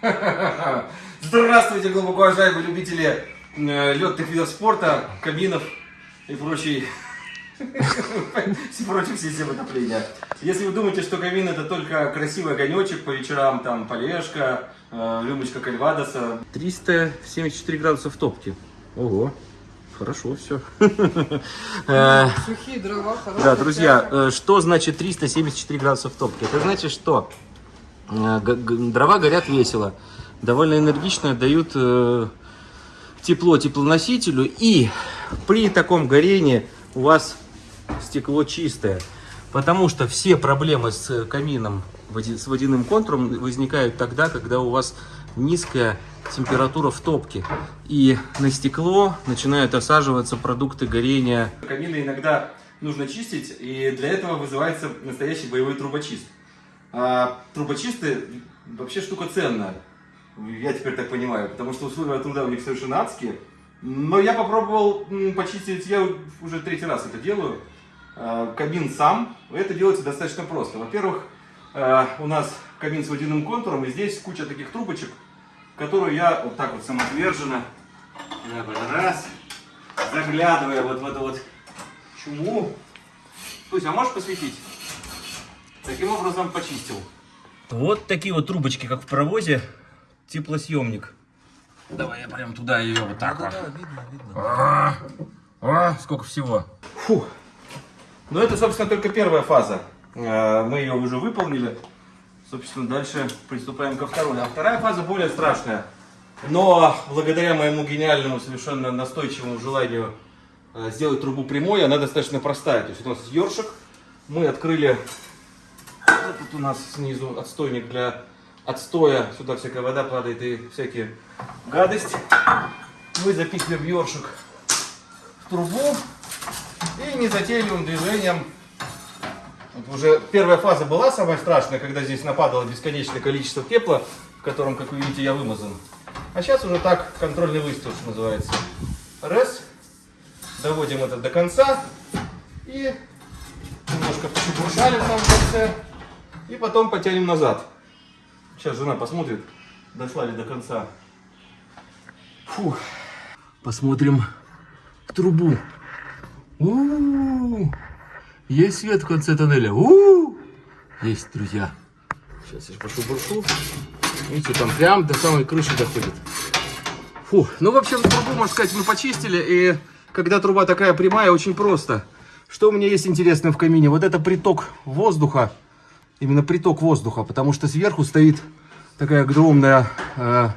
Здравствуйте, глубоко уважаемые любители э, летных видов спорта, каминов и прочей прочей системы отопления. Если вы думаете, что камин это только красивый огонечек по вечерам, там полежка, э, рюмочка кальвадоса. 374 градуса в топке. Ого. Хорошо, все. Сухие дрова, хорошие. Да, друзья, э, что значит 374 градуса в топке? Это значит, что э, дрова горят весело, довольно энергично дают э, тепло теплоносителю, и при таком горении у вас стекло чистое. Потому что все проблемы с камином, води- с водяным контуром возникают тогда, когда у вас низкая температура в топке. И на стекло начинают осаживаться продукты горения. Камины иногда нужно чистить, и для этого вызывается настоящий боевой трубочист. А трубочисты вообще штука ценная. Я теперь так понимаю, потому что условия труда у них совершенно адские. Но я попробовал почистить, я уже третий раз это делаю. А, Камин сам. Это делается достаточно просто. Во-первых, а, у нас камин с водяным контуром, и здесь куча таких трубочек, которую я вот так вот самоотверженно, раз, заглядывая вот в эту вот чуму. Слушай, а можешь посветить? Таким образом почистил. Вот такие вот трубочки, как в паровозе, теплосъемник. Давай я прям туда ее вот так вот. видно, видно. А, а, сколько всего. Фу. Ну это, собственно, только первая фаза. Э, Мы ее уже выполнили. Собственно, дальше приступаем ко второй. А вторая фаза более страшная. Но благодаря моему гениальному, совершенно настойчивому желанию э, сделать трубу прямой, она достаточно простая. То есть у нас ёршик. Мы открыли тут у нас снизу отстойник для отстоя. Сюда всякая вода падает и всякие гадости. Мы запихиваем ёршик в трубу и незатейливым движением. Вот уже первая фаза была самая страшная, когда здесь нападало бесконечное количество пепла, в котором, как вы видите, я вымазан. А сейчас уже так контрольный выстрел, что называется. Раз. Доводим это до конца. И немножко пошуршалим там в конце. И потом потянем назад. Сейчас жена посмотрит, дошла ли до конца. Фу. Посмотрим в трубу. У-у-у. Есть свет в конце тоннеля. У-у-у. Есть, друзья. Сейчас я пошу буршу. Видите, там прям до самой крыши доходит. Фу. Ну, в общем, трубу, можно сказать, мы почистили. И когда труба такая прямая, очень просто. Что у меня есть интересное в камине? Вот это приток воздуха. Именно приток воздуха. Потому что сверху стоит такая огромная э,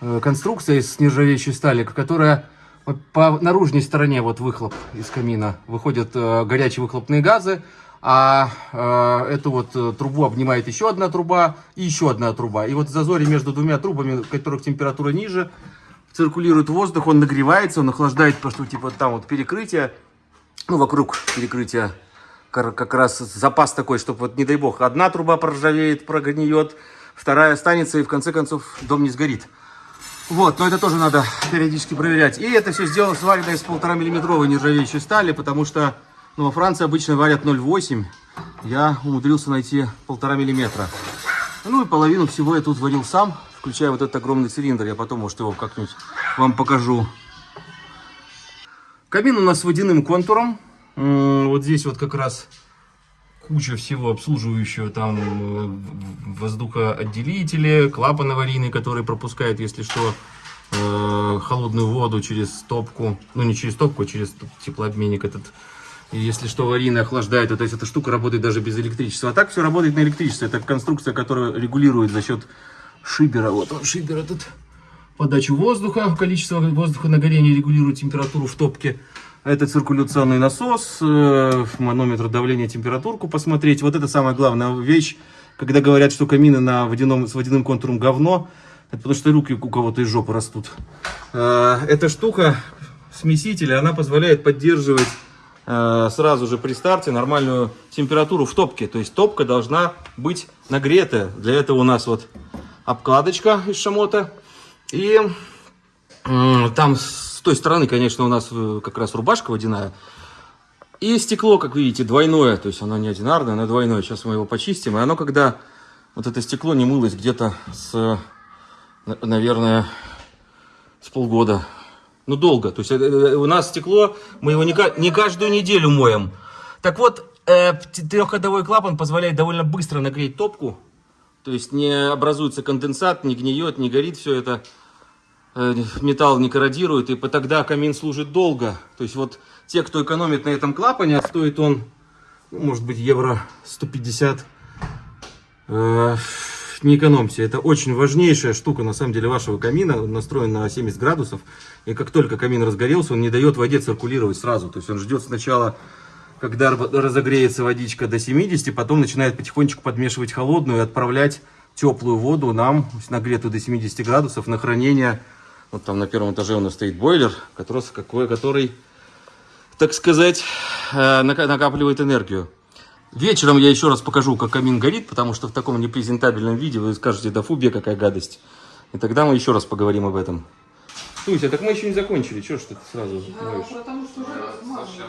э, конструкция из нержавеющей стали, которая по наружной стороне вот выхлоп из камина выходят э, горячие выхлопные газы, а э, эту вот э, трубу обнимает еще одна труба и еще одна труба. И вот в зазоре между двумя трубами, у которых температура ниже, циркулирует воздух, он нагревается, он охлаждает, потому что типа там вот перекрытие, ну вокруг перекрытия как раз запас такой, чтобы вот не дай бог одна труба проржавеет, прогниет, вторая останется и в конце концов дом не сгорит. Вот, но это тоже надо периодически проверять. И это все сделано сварено из полтора миллиметровой нержавеющей стали, потому что ну, во Франции обычно варят 0,8. Я умудрился найти полтора миллиметра. Ну и половину всего я тут варил сам, включая вот этот огромный цилиндр. Я потом, может, его как-нибудь вам покажу. Камин у нас с водяным контуром. Вот здесь вот как раз куча всего обслуживающего, там э, воздухоотделители, клапан аварийный, который пропускает, если что, э, холодную воду через топку, ну не через топку, а через теплообменник этот. Если что, аварийный охлаждает, то есть эта штука работает даже без электричества. А так все работает на электричестве. Это конструкция, которая регулирует за счет шибера. Вот он, шибер этот. Подачу воздуха, количество воздуха на горение регулирует температуру в топке. Это циркуляционный насос, э, манометр давления, температурку посмотреть. Вот это самая главная вещь, когда говорят, что камины на водяном, с водяным контуром говно. Это потому что руки у кого-то из жопы растут. Э, Эта штука, смеситель, она позволяет поддерживать э, сразу же при старте нормальную температуру в топке. То есть топка должна быть нагретая. Для этого у нас вот обкладочка из шамота. И там той стороны, конечно, у нас э, как раз рубашка водяная. И стекло, как видите, двойное. То есть оно не одинарное, оно двойное. Сейчас мы его почистим. И оно, когда вот это стекло не мылось где-то с на- наверное, с полгода. Ну, долго. То есть э, э, у нас стекло, мы его не, не каждую неделю моем. Так вот, э, трехходовой клапан позволяет довольно быстро нагреть топку. То есть не образуется конденсат, не гниет, не горит все это. Э, Металл не корродирует, и тогда камин служит долго. То есть вот те, кто экономит на этом клапане, а стоит он, ну, может быть, евро 150. Э, Не экономьте, это очень важнейшая штука на самом деле вашего камина, настроен на 70 градусов, и как только камин разгорелся, он не дает воде циркулировать сразу, то есть он ждет сначала, когда разогреется водичка до 70, потом начинает потихонечку подмешивать холодную и отправлять теплую воду нам, нагретую до 70 градусов, на хранение. Вот там на первом этаже у нас стоит бойлер, который, какой, который так сказать, э, нака- накапливает энергию. Вечером я еще раз покажу, как камин горит, потому что в таком непрезентабельном виде вы скажете, да фу, бе, какая гадость. И тогда мы еще раз поговорим об этом. Туся, так мы еще не закончили, чего ж ты сразу ноешь? Потому что уже размазано.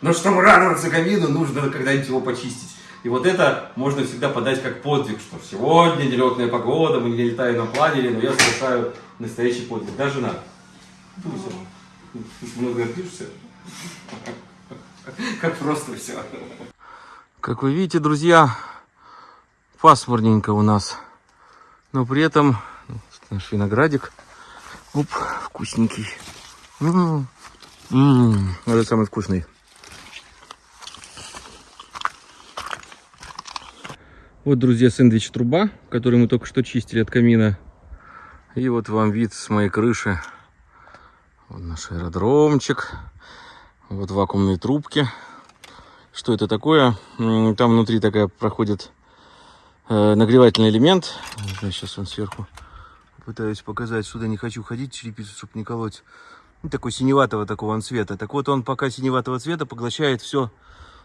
Но чтобы радоваться камину, нужно когда-нибудь его почистить. И вот это можно всегда подать как подвиг, что сегодня нелетная погода, мы не летаем на планере, но я совершаю настоящий подвиг. Да, жена? Туся, ты много гордишься? Как просто все. Как вы видите, друзья, пасмурненько у нас. Но при этом ну, наш виноградик. Оп, вкусненький. М, м, Это самый вкусный. Вот, друзья, сэндвич труба, который мы только что чистили от камина. И вот вам вид с моей крыши. Вот наш аэродромчик. Вот вакуумные трубки. Что это такое? Там внутри такая проходит э, нагревательный элемент. Сейчас он сверху пытаюсь показать. Сюда не хочу ходить, черепицу, чтобы не колоть. Ну, такой синеватого такого он цвета. Так вот он пока синеватого цвета поглощает все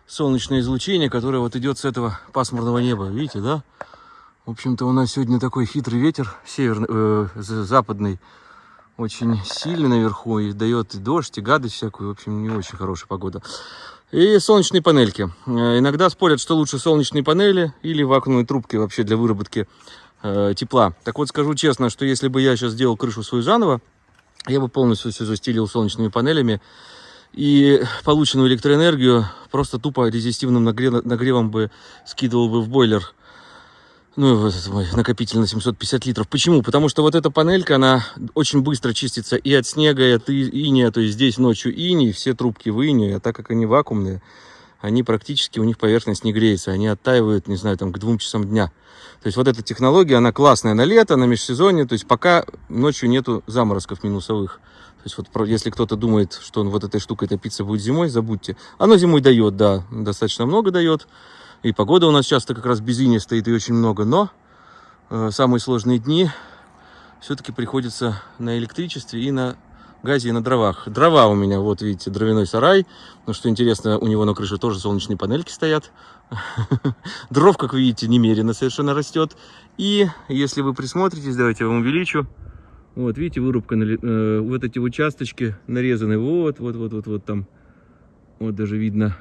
солнечное излучение, которое вот идет с этого пасмурного неба. Видите, да? В общем-то, у нас сегодня такой хитрый ветер, северный, э, за- западный, очень сильный наверху, и дает и дождь, и гадость всякую. В общем, не очень хорошая погода. И солнечные панельки. Э, Иногда спорят, что лучше солнечные панели или вакуумные трубки вообще для выработки э, тепла. Так вот, скажу честно, что если бы я сейчас сделал крышу свою заново, я бы полностью все застелил солнечными панелями, и полученную электроэнергию просто тупо резистивным нагре- нагревом бы скидывал бы в бойлер. Ну, и вот этот мой накопитель на 750 литров. Почему? Потому что вот эта панелька, она очень быстро чистится и от снега, и от иния. То есть здесь ночью иней, все трубки в инии, а так как они вакуумные, они практически, у них поверхность не греется. Они оттаивают, не знаю, там к двум часам дня. То есть вот эта технология, она классная на лето, на межсезонье. То есть пока ночью нету заморозков минусовых. То есть вот если кто-то думает, что он вот этой штукой топиться будет зимой, забудьте. Оно зимой дает, да, достаточно много дает. И погода у нас часто как раз без иния стоит и очень много. Но э, самые сложные дни все-таки приходится на электричестве и на газе и на дровах. Дрова у меня, вот видите, дровяной сарай. Но что интересно, у него на крыше тоже солнечные панельки стоят. Дров, как видите, немерено совершенно растет. И если вы присмотритесь, давайте я вам увеличу. Вот, видите, вырубка, э, вот эти участочки нарезаны, вот, вот, вот, вот, вот там. Вот даже видно,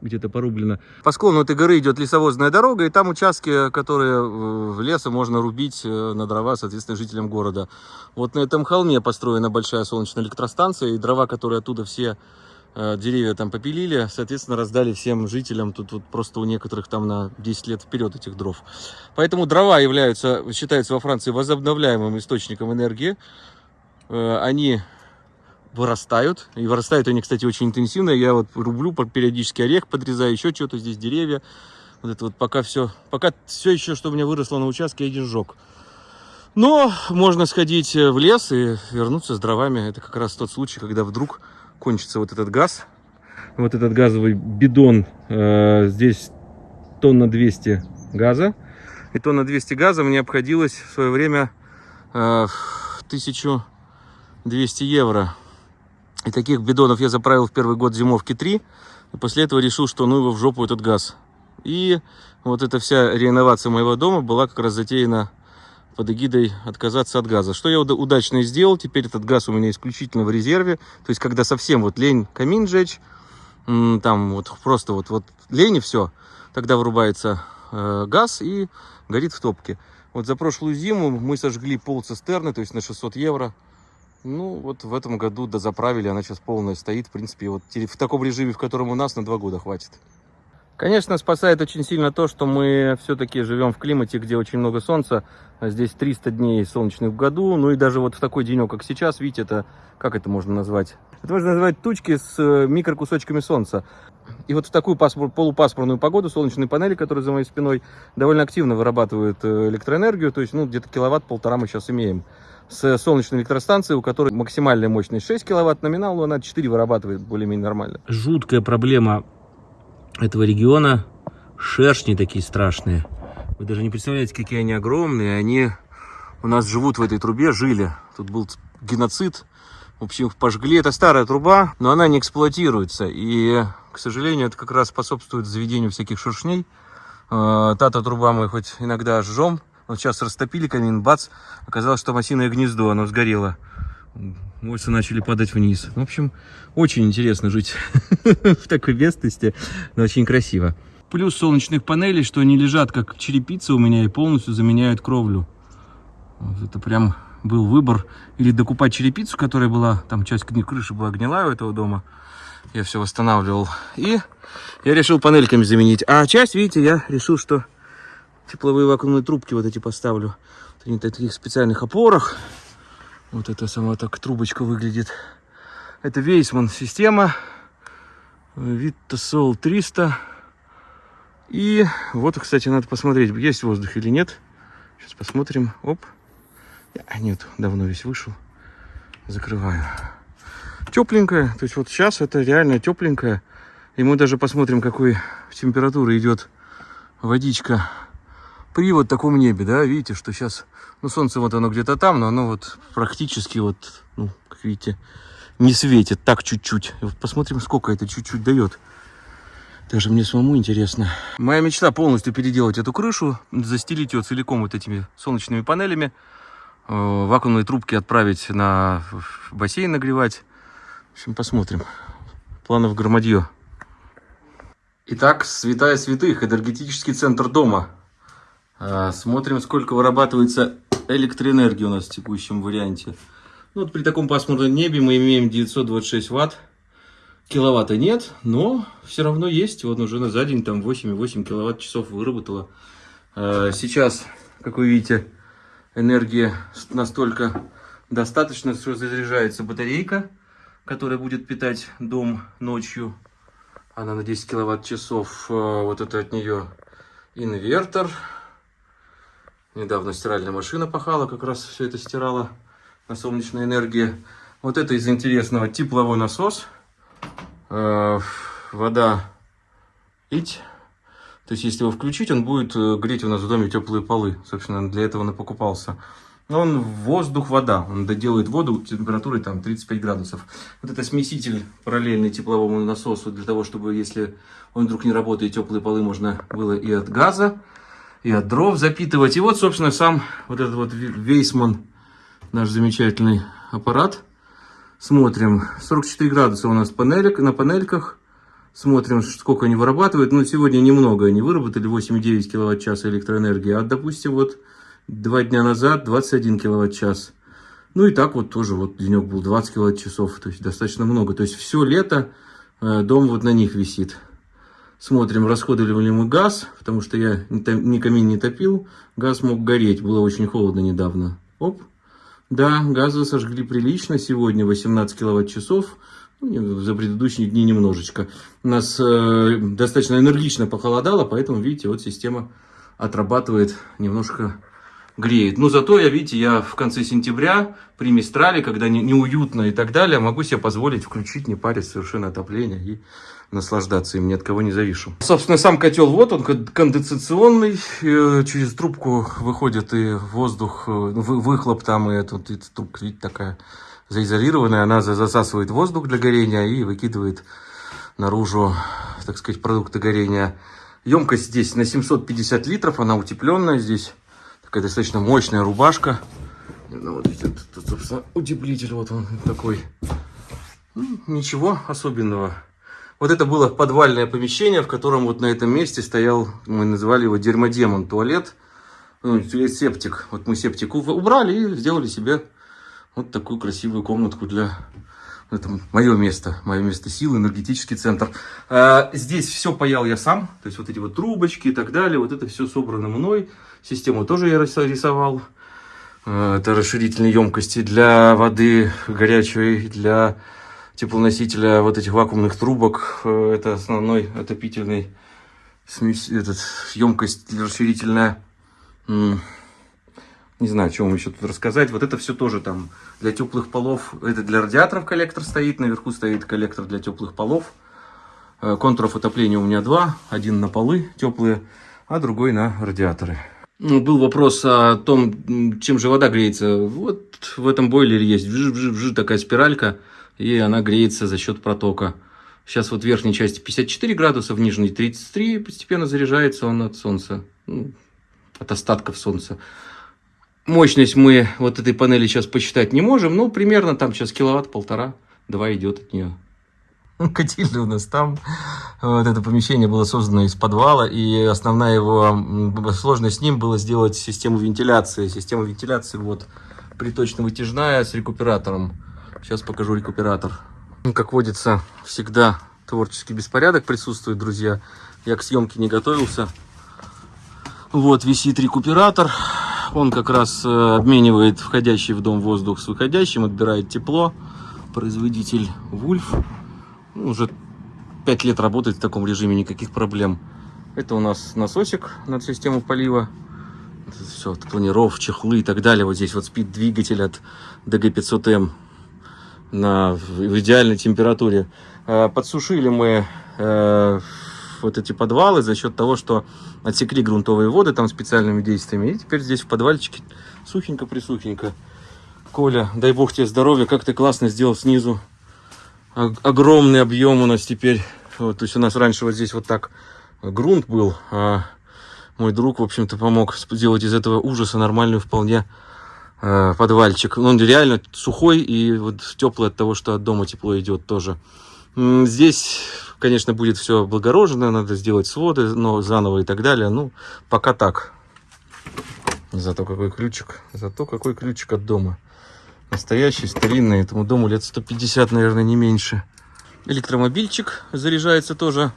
где-то порублено. По склону этой горы идет лесовозная дорога, и там участки, которые в леса можно рубить э, на дрова, соответственно, жителям города. Вот на этом холме построена большая солнечная электростанция, и дрова, которые оттуда все деревья там попилили, соответственно, раздали всем жителям. Тут вот просто у некоторых там на 10 лет вперед этих дров. Поэтому дрова являются, считаются во Франции возобновляемым источником энергии. Э, Они вырастают. И вырастают они, кстати, очень интенсивно. Я вот рублю периодически орех подрезаю, еще что-то здесь, деревья. Вот это вот пока все, пока все еще, что у меня выросло на участке, я сжег. Но можно сходить э, в лес и вернуться с дровами. Это как раз тот случай, когда вдруг кончится вот этот газ. Вот этот газовый бидон. э, здесь тонна 200 газа. И тонна 200 газа мне обходилось в свое время э, в 1200 евро. И таких бидонов я заправил в первый год зимовки 3. И после этого решил, что ну его в жопу этот газ. И вот эта вся реновация моего дома была как раз затеяна под эгидой отказаться от газа. Что я уда- удачно сделал. Теперь этот газ у меня исключительно в резерве. То есть, когда совсем вот лень камин жечь, там вот просто вот, вот лень и все, тогда вырубается э, газ и горит в топке. Вот за прошлую зиму мы сожгли пол цистерны, то есть на 600 евро. Ну, вот в этом году дозаправили, она сейчас полная стоит. В принципе, вот в таком режиме, в котором у нас, на два года хватит. Конечно, спасает очень сильно то, что мы все-таки живем в климате, где очень много солнца. Здесь 300 дней солнечных в году. Ну и даже вот в такой денек, как сейчас, видите, это, как это можно назвать? Это можно назвать тучки с э, микрокусочками солнца. И вот в такую паспор, полупаспорную погоду солнечные панели, которые за моей спиной, довольно активно вырабатывают э, электроэнергию. То есть, ну, где-то киловатт-полтора мы сейчас имеем. С солнечной электростанции, у которой максимальная мощность 6 киловатт, номинал, но она 4 вырабатывает более-менее нормально. Жуткая проблема этого региона. Шершни такие страшные. Вы даже не представляете, какие они огромные. Они у нас живут в этой трубе, жили. Тут был геноцид. В общем, их пожгли. Это старая труба, но она не эксплуатируется. И, к сожалению, это как раз способствует заведению всяких шершней. А, та-то труба мы хоть иногда жжем. Вот сейчас растопили камин, бац, оказалось, что осиное гнездо, оно сгорело. Войсы начали падать вниз. В общем, очень интересно жить в такой местности, но очень красиво. Плюс солнечных панелей, что они лежат как черепица у меня и полностью заменяют кровлю. Вот это прям был выбор. Или докупать черепицу, которая была, там часть крыши была гнилая у этого дома. Я все восстанавливал. И я решил панельками заменить. А часть, видите, я решил, что тепловые вакуумные трубки вот эти поставлю. В таких специальных опорах. Вот это сама так трубочка выглядит. Это Вейсман система. Витта Сол 300. И вот, кстати, надо посмотреть, есть воздух или нет. Сейчас посмотрим. Оп. А, нет, давно весь вышел. Закрываю. Тепленькая. То есть вот сейчас это реально тепленькая. И мы даже посмотрим, какой температуры идет водичка при вот таком небе, да, видите, что сейчас, ну, солнце вот оно где-то там, но оно вот практически вот, ну, как видите, не светит, так чуть-чуть. Посмотрим, сколько это чуть-чуть дает. Даже мне самому интересно. Моя мечта полностью переделать эту крышу, застелить ее целиком вот этими солнечными панелями, э, вакуумные трубки отправить на бассейн нагревать. В общем, посмотрим. Планов громадье. Итак, святая святых, энергетический центр дома. А, смотрим, сколько вырабатывается электроэнергии у нас в текущем варианте. Ну, вот при таком пасмурном небе мы имеем 926 ватт. Киловатта нет, но все равно есть. Вот уже за день там 8,8 киловатт часов выработала. А, сейчас, как вы видите, энергия настолько достаточно, что заряжается батарейка, которая будет питать дом ночью. Она на 10 киловатт часов. А, вот это от нее инвертор. Недавно стиральная машина пахала, как раз все это стирала на солнечной энергии. Вот это из интересного тепловой насос. Э, вода ить. То есть, если его включить, он будет э, греть у нас в доме теплые полы. Собственно, для этого он и покупался. Но он воздух-вода. Он доделает воду температурой там 35 градусов. Вот это смеситель параллельный тепловому насосу, для того, чтобы, если он вдруг не работает, теплые полы можно было и от газа и от дров запитывать. И вот, собственно, сам вот этот вот Вейсман, наш замечательный аппарат. Смотрим, 44 градуса у нас панелек, на панельках. Смотрим, сколько они вырабатывают. Ну, сегодня немного они выработали, 8,9 киловатт-час электроэнергии. А, допустим, вот два дня назад 21 киловатт-час. Ну и так вот тоже вот денек был 20 киловатт-часов, то есть достаточно много. То есть все лето э, дом вот на них висит. Смотрим, расходовали ли мы газ, потому что я ни камин не топил. Газ мог гореть, было очень холодно недавно. Оп. Да, газа сожгли прилично. Сегодня 18 киловатт-часов. Ну, за предыдущие дни немножечко. У нас э, достаточно энергично похолодало, поэтому, видите, вот система отрабатывает немножко греет. Но зато я, видите, я в конце сентября при Мистрале, когда не, неуютно и так далее, могу себе позволить включить, не парить совершенно отопление и наслаждаться им, ни от кого не завишу. Собственно, сам котел, вот он, конденсационный, э, через трубку выходит и воздух, э, выхлоп там, и эта трубка, видите, такая заизолированная, она засасывает воздух для горения и выкидывает наружу, так сказать, продукты горения. Емкость здесь на 750 литров, она утепленная здесь. Такая достаточно мощная рубашка. Ну, вот видите, собственно, утеплитель вот он такой. Ну, ничего особенного. Вот это было подвальное помещение, в котором вот на этом месте стоял, мы называли его дерьмодемон туалет. Ну, септик. Вот мы септик убрали и сделали себе вот такую красивую комнатку для... Это мое место, мое место силы, энергетический центр. А, здесь все паял я сам, то есть вот эти вот трубочки и так далее, вот это все собрано мной. Систему тоже я рис- рисовал. А, Это расширительные емкости для воды горячей, для теплоносителя вот этих вакуумных трубок. Э, Это основной отопительный смесь, этот, емкость расширительная. Не знаю, что вам еще тут рассказать. Вот это все тоже там для теплых полов. Это для радиаторов коллектор стоит. Наверху стоит коллектор для теплых полов. Э, Контуров отопления у меня два. Один на полы теплые, а другой на радиаторы. Ну, Был вопрос о том, чем же вода греется. Вот в этом бойлере есть вжи-вжи-вжи такая спиралька, и она греется за счет протока. Сейчас вот в верхней части 54 градуса, в нижней 33, постепенно заряжается он от солнца, ну, от остатков солнца. Мощность мы вот этой панели сейчас посчитать не можем, но примерно там сейчас киловатт, полтора-два идет от нее. Котельная у нас там. Вот это помещение было создано из подвала, и основная его сложность с ним было сделать систему вентиляции. Система вентиляции вот приточно-вытяжная с рекуператором. Сейчас покажу рекуператор. Ну, Как водится, всегда творческий беспорядок присутствует, друзья. Я к съемке не готовился. Вот висит рекуператор. Он как раз э, обменивает входящий в дом воздух с выходящим, отбирает тепло. Производитель Вульф. Ну, уже 5 лет работает в таком режиме, никаких проблем. Это у нас насосик над систему полива. Все, планиров, чехлы и так далее. Вот здесь вот спит двигатель от DG500M на, в идеальной температуре. Э, Подсушили мы э, вот эти подвалы за счет того, что отсекли грунтовые воды там специальными действиями. И теперь здесь в подвальчике сухенько-присухенько. Коля, дай бог тебе здоровья, как ты классно сделал снизу. Ог- огромный объем у нас теперь. Вот, то есть у нас раньше вот здесь вот так грунт был, а мой друг, в общем-то, помог сделать из этого ужаса нормальную вполне э, подвальчик. Он реально сухой и вот теплый от того, что от дома тепло идет тоже. Здесь, конечно, будет все облагорожено, надо сделать своды, но заново и так далее. Ну, пока так. Зато какой ключик, зато какой ключик от дома. Настоящий, старинный, этому дому лет 150, наверное, не меньше. Электромобильчик заряжается тоже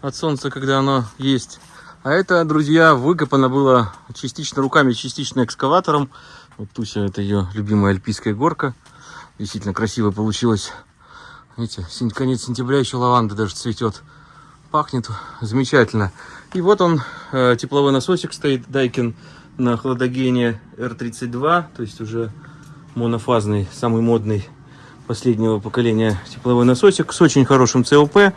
от солнца, когда оно есть. А это, друзья, выкопано было частично руками, частично экскаватором. Вот Туся, это ее любимая альпийская горка. Действительно красиво получилось. Видите, конец сентября еще лаванда даже цветет. Пахнет замечательно. И вот он, э, тепловой насосик стоит, Дайкин на хладогене R32, то есть уже монофазный, самый модный последнего поколения тепловой насосик с очень хорошим ЦОП.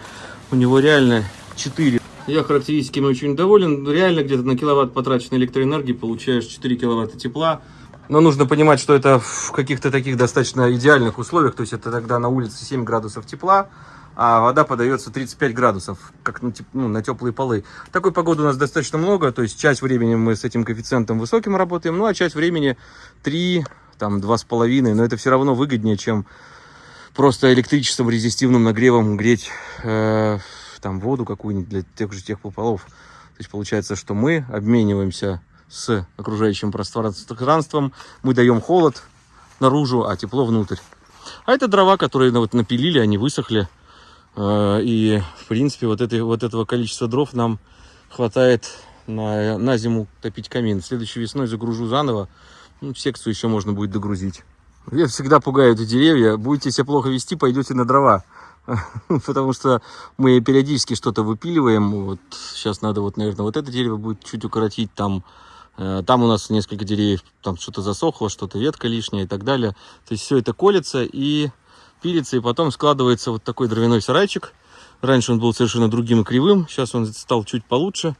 У него реально 4. Я характеристиками очень доволен. Реально где-то на киловатт потраченной электроэнергии получаешь 4 киловатта тепла. Но нужно понимать, что это в каких-то таких достаточно идеальных условиях. То есть это тогда на улице 7 градусов тепла, а вода подается 35 градусов, как на, теп- ну, на теплые полы. Такой погоды у нас достаточно много. То есть часть времени мы с этим коэффициентом высоким работаем, ну а часть времени 3, там 2,5. Но это все равно выгоднее, чем просто электричеством, резистивным нагревом греть э, там воду какую-нибудь для тех же теплополов. То есть получается, что мы обмениваемся с окружающим пространством, мы даем холод наружу, а тепло внутрь. А это дрова, которые ну, вот напилили, они высохли. Э, И, в принципе, вот, этой, вот этого количества дров нам хватает на, на зиму топить камин. Следующей весной загружу заново. Ну, секцию еще можно будет догрузить. Я всегда пугаю эти деревья. Будете себя плохо вести, пойдете на дрова. Потому что мы периодически что-то выпиливаем. Вот сейчас надо, вот, наверное, вот это дерево будет чуть укоротить. Там, там у нас несколько деревьев, там что-то засохло, что-то ветка лишняя и так далее. То есть все это колется и пилится, и потом складывается вот такой дровяной сарайчик. Раньше он был совершенно другим и кривым, сейчас он стал чуть получше.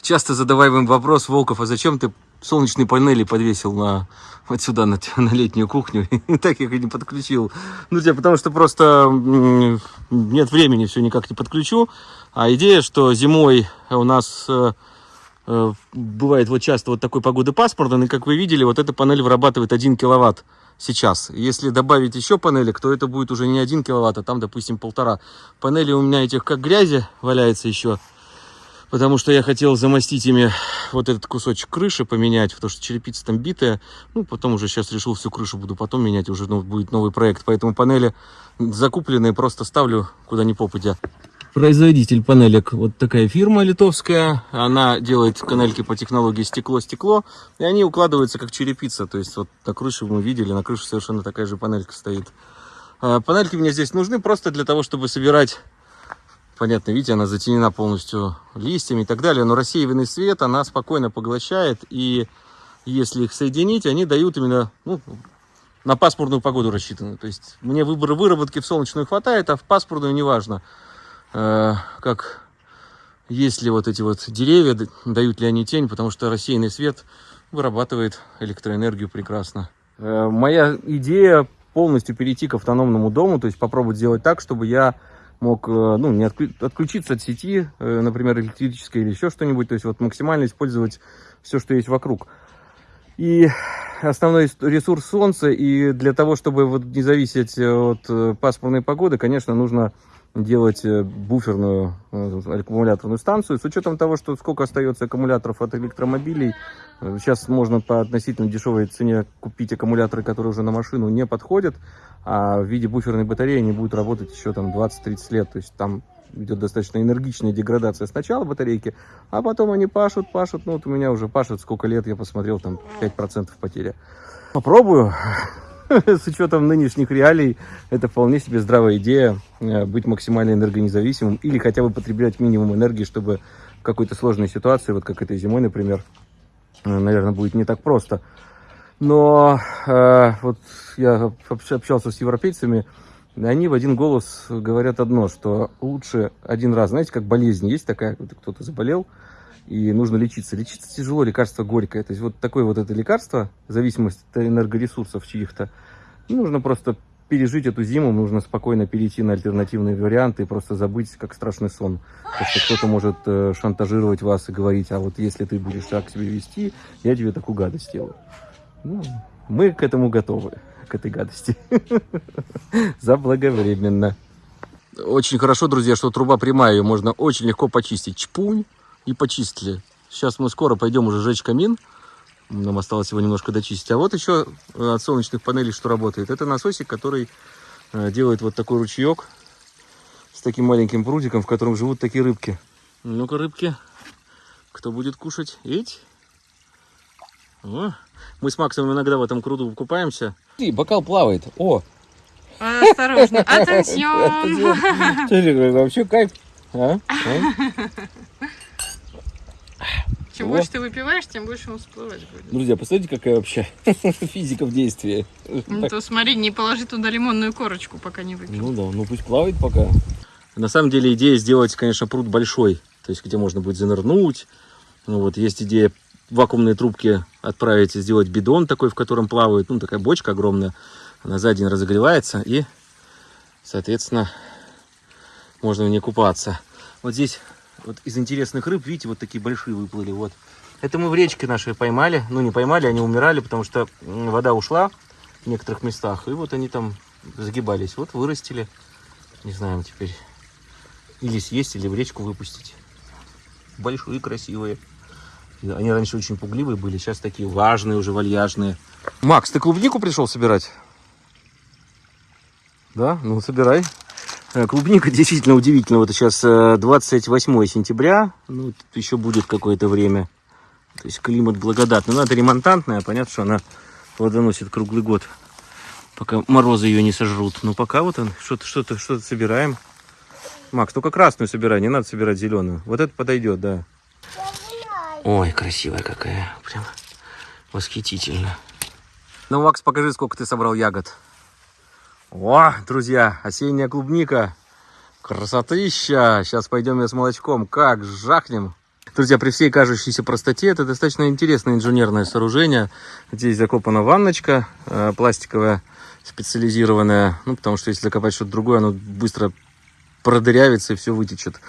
Часто задаваемый вопрос, Волков, а зачем ты солнечные панели подвесил на вот сюда, на, на летнюю кухню, и так их и не подключил. Ну, тебе, потому что просто нет времени, все никак не подключу. А идея, что зимой у нас э, э, бывает вот часто вот такой погоды пасмурной, и как вы видели, вот эта панель вырабатывает 1 киловатт сейчас. Если добавить еще панелек, то это будет уже не 1 киловатт, а там, допустим, полтора. Панели у меня этих как грязи валяется еще. Потому что я хотел замостить ими вот этот кусочек крыши, поменять, потому что черепица там битая. Ну, потом уже сейчас решил всю крышу буду потом менять, уже ну, будет новый проект. Поэтому панели закупленные просто ставлю куда ни попадя. Производитель панелек, вот такая фирма литовская, она делает панельки по технологии стекло-стекло, и они укладываются как черепица, то есть вот на крыше мы видели, на крыше совершенно такая же панелька стоит. А, Панельки мне здесь нужны просто для того, чтобы собирать, понятно, видите, она затенена полностью листьями и так далее, но рассеиванный свет она спокойно поглощает, и если их соединить, они дают именно, ну, на пасмурную погоду рассчитаны. То есть мне выбора выработки в солнечную хватает, а в пасмурную неважно. Как есть ли вот эти вот деревья, дают ли они тень, потому что рассеянный свет вырабатывает электроэнергию прекрасно. Э, моя идея полностью перейти к автономному дому, то есть попробовать сделать так, чтобы я мог э, ну, не отклю- отключиться от сети, э, например, электрической или еще что-нибудь, то есть вот максимально использовать все, что есть вокруг. И основной ресурс солнца, и для того, чтобы вот не зависеть от пасмурной погоды, конечно, нужно делать э, буферную э, аккумуляторную станцию. С учетом того, что сколько остается аккумуляторов от электромобилей, э, сейчас можно по относительно дешевой цене купить аккумуляторы, которые уже на машину не подходят, а в виде буферной батареи они будут работать еще там 20-30 лет. То есть там идет достаточно энергичная деградация сначала батарейки, а потом они пашут, пашут. Ну вот у меня уже пашут сколько лет, я посмотрел, там 5% потери. Попробую. С учетом нынешних реалий, это вполне себе здравая идея э, быть максимально энергонезависимым или хотя бы потреблять минимум энергии, чтобы в какой-то сложной ситуации, вот как этой зимой, например, э, наверное, будет не так просто. Но э, вот я общ- общался с европейцами, и они в один голос говорят одно, что лучше один раз, знаете, как болезнь есть такая, кто-то заболел, и нужно лечиться. Лечиться тяжело, лекарство горькое. То есть вот такое вот это лекарство, зависимость от энергоресурсов чьих-то, ну, нужно просто пережить эту зиму, нужно спокойно перейти на альтернативные варианты и просто забыть, как страшный сон. Потому что кто-то может э, шантажировать вас и говорить, а вот если ты будешь так себя вести, я тебе такую гадость сделаю. Ну, мы к этому готовы, к этой гадости. Заблаговременно. Очень хорошо, друзья, что труба прямая, ее можно очень легко почистить. Чпунь и почистили. Сейчас мы скоро пойдем уже жечь камин. Нам осталось его немножко дочистить. А вот еще э, от солнечных панелей что работает. Это насосик, который э, делает вот такой ручеек с таким маленьким прудиком, в котором живут такие рыбки. Ну-ка, рыбки, кто будет кушать? Эть? О, мы с Максом иногда в этом круду купаемся. И бокал плавает. О, Осторожно, атенсион. Вообще кайф. А? А? Чем О. больше ты выпиваешь, тем больше он всплывать будет. Друзья, посмотрите, какая вообще физика в действии. Ну то смотри, не положи туда лимонную корочку, пока не выпьешь. Ну да, ну пусть плавает пока. На самом деле идея сделать, конечно, пруд большой, то есть где можно будет занырнуть. Ну вот есть идея вакуумные трубки отправить и сделать бидон такой, в котором плавают, ну такая бочка огромная, она за день разогревается и, соответственно, можно в ней купаться. Вот здесь вот из интересных рыб, видите, вот такие большие выплыли, вот. Это мы в речке нашей поймали, ну не поймали, они умирали, потому что вода ушла в некоторых местах, и вот они там загибались, вот вырастили, не знаем теперь, или съесть, или в речку выпустить. Большие, красивые. Они раньше очень пугливые были, сейчас такие важные уже, вальяжные. Макс, ты клубнику пришел собирать? Да? Ну, собирай. Э, Клубника действительно удивительно. Вот сейчас э, 28 сентября. Ну, еще будет какое-то время. То есть климат благодатный. Ну, это ремонтантная. Понятно, что она плодоносит круглый год. Пока морозы ее не сожрут. Но пока вот он, что-то что-то что-то собираем. Макс, только красную собирай, не надо собирать зеленую. Вот это подойдет, да. Ой, красивая какая. Прям восхитительно. Ну, Макс, покажи, сколько ты собрал ягод. О, друзья, осенняя клубника. Красотища. Сейчас пойдем я с молочком. Как жахнем. Друзья, при всей кажущейся простоте, это достаточно интересное инженерное сооружение. Здесь закопана ванночка э, пластиковая, специализированная. Ну, потому что если закопать что-то другое, оно быстро продырявится и все вытечет.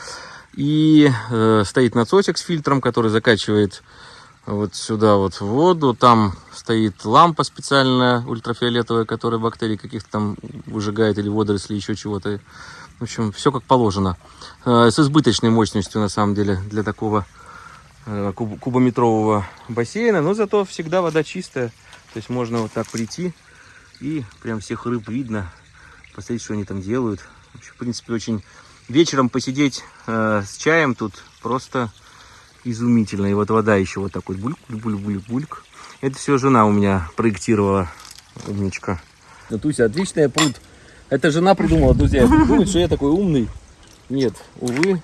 И э, стоит насосик с фильтром, который закачивает вот сюда вот воду. Там стоит лампа специальная, ультрафиолетовая, которая бактерии каких-то там выжигает или водоросли, еще чего-то. В общем, все как положено. Э, С избыточной мощностью, на самом деле, для такого э, куб- кубометрового бассейна. Но зато всегда вода чистая. То есть можно вот так прийти и прям всех рыб видно. Посмотреть, что они там делают. В общем, в принципе, очень вечером посидеть э, с чаем тут просто изумительно. И вот вода еще вот такой бульк, бульк, бульк, бульк. Это все жена у меня проектировала. Умничка. Туся, отличный пруд. Это жена придумала, друзья. Думает, что я такой умный. Нет, увы.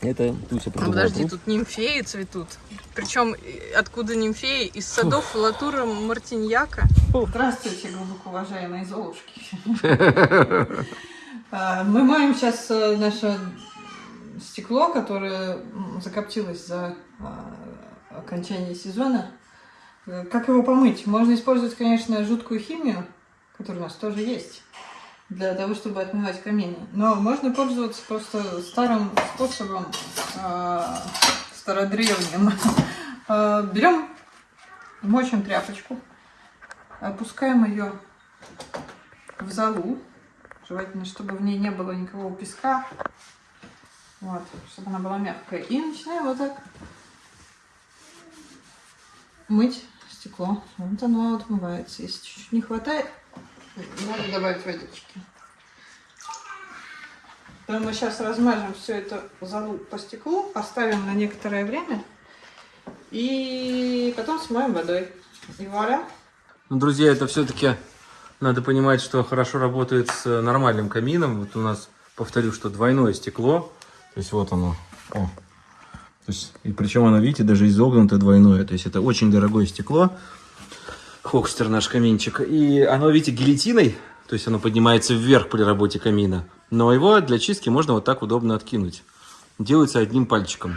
Это Туся Ну, придумала. подожди, пруд. тут нимфеи цветут. Причем откуда нимфеи? Из садов Латура Мартиньяка. Здравствуйте, глубоко уважаемые золушки. А, Мы моем сейчас э, наше стекло, которое закоптилось за а, окончание сезона. Э, Как его помыть? Можно использовать, конечно, жуткую химию, которая у нас тоже есть, для того, чтобы отмывать камины. Но можно пользоваться просто старым способом, а, стародревним. А, Берем, мочим тряпочку, опускаем ее в залу. Желательно, чтобы в ней не было никакого песка. Вот, чтобы она была мягкая. И начинаем вот так мыть стекло. Вот оно отмывается. Если чуть-чуть не хватает, надо добавить водички. Потом мы сейчас размажем все это залу по стеклу, оставим на некоторое время и потом смоем водой. И вуаля. Ну, друзья, это все-таки надо понимать, что хорошо работает с нормальным камином. Вот у нас, повторю, что двойное стекло. То есть вот оно. О. То есть, и причем оно, видите, даже изогнуто двойное. То есть это очень дорогое стекло. Хокстер наш каминчик. И оно, видите, гильотиной. То есть оно поднимается вверх при работе камина. Но его для чистки можно вот так удобно откинуть. Делается одним пальчиком.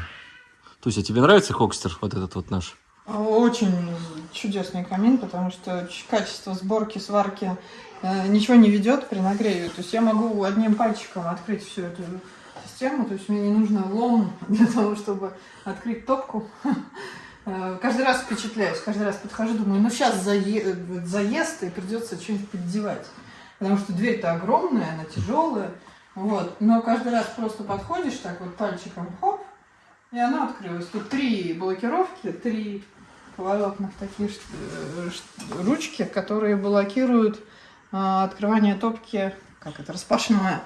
То есть, а тебе нравится Хокстер, вот этот вот наш? Очень чудесный камин, потому что качество сборки, сварки э, ничего не ведет при нагреве. То есть я могу одним пальчиком открыть всю эту систему, то есть мне не нужно лом для того, чтобы открыть топку. Э, Каждый раз впечатляюсь, каждый раз подхожу, думаю, ну сейчас заезд и придется что-нибудь поддевать. Потому что дверь-то огромная, она тяжелая. Вот. Но каждый раз просто подходишь так вот пальчиком, хоп, и она открылась. Тут три блокировки, три поворотных такие э, ручки, которые блокируют открывание топки, как это, распашная,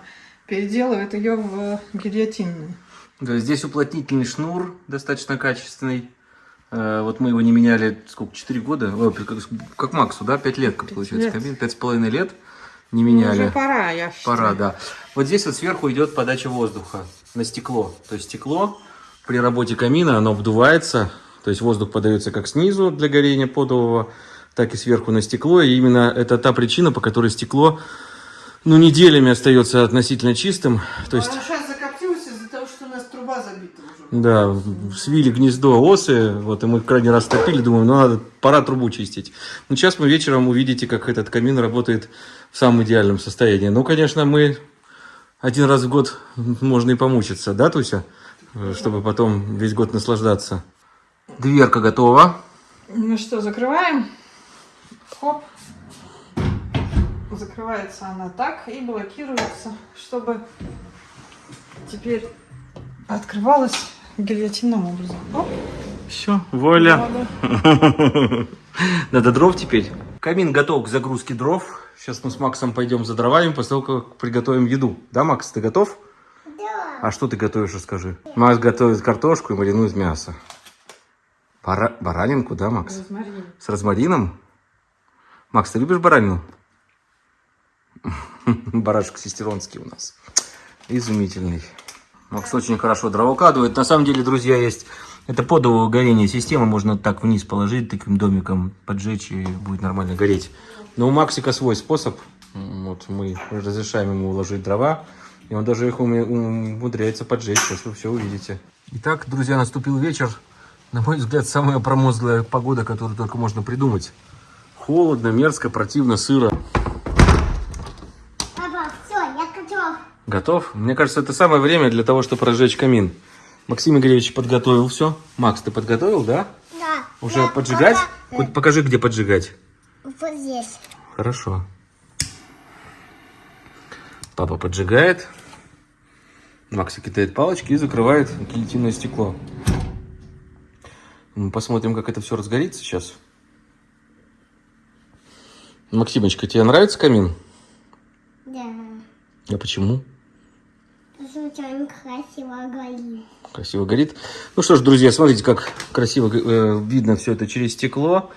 переделывает ее в гильотинную. Да, здесь уплотнительный шнур достаточно качественный. Э, Вот мы его не меняли, сколько, 4 года? Ой, как, Максу, да? 5 лет, как Пять получается, лет. кабин. 5,5 лет не меняли. Уже пора, я считаю. Пора, да. Вот здесь вот сверху идет подача воздуха на стекло. То есть стекло при работе камина, оно обдувается. То есть воздух подается как снизу для горения подового, так и сверху на стекло. И именно это та причина, по которой стекло ну, неделями остается относительно чистым. То есть Она сейчас закоптилась из-за того, что у нас труба забита уже. да, свили гнездо осы, вот, и мы крайний раз топили, думаем, ну, надо, пора трубу чистить. Ну, сейчас мы вечером увидите, как этот камин работает в самом идеальном состоянии. Ну, конечно, мы один раз в год можно и помучиться, да, Туся? Чтобы потом весь год наслаждаться. Дверка готова. Ну что, закрываем. Хоп. Закрывается она так и блокируется, чтобы теперь открывалась гильотинным образом. Оп. Все, воля. Надо. Надо дров теперь. Камин готов к загрузке дров. Сейчас мы с Максом пойдем за дровами после того, как приготовим еду. Да, Макс, ты готов? Да. А что ты готовишь, расскажи. Макс готовит картошку и маринует мясо. Бара- Баранинку, да, Макс? Розмарин. С розмарином? Макс, ты любишь баранину? Барашек сестеронский у нас. Изумительный. Макс очень хорошо дрова укладывает. На самом деле, друзья, есть... Это подовое горение система. Можно так вниз положить, таким домиком поджечь, и будет нормально гореть. Но у Максика свой способ. Вот мы разрешаем ему уложить дрова. И он даже их умудряется поджечь. Сейчас вы все увидите. Итак, друзья, наступил вечер. На мой взгляд, самая промозглая погода, которую только можно придумать. Холодно, мерзко, противно, сыро. Папа, все, я готов. Мне кажется, это самое время для того, чтобы разжечь камин. Максим Игоревич подготовил все. Макс, ты подготовил, да? Да. Уже поджигать? пока- Вот покажи, где поджигать. Вот здесь. Хорошо. Папа поджигает. Макси кидает палочки и закрывает гильотинное стекло. Мы посмотрим, как это все разгорится сейчас. Максимочка, тебе нравится камин? Да. А почему? Он красиво горит. Красиво горит. Ну что ж, друзья, смотрите, как красиво э, видно все это через стекло.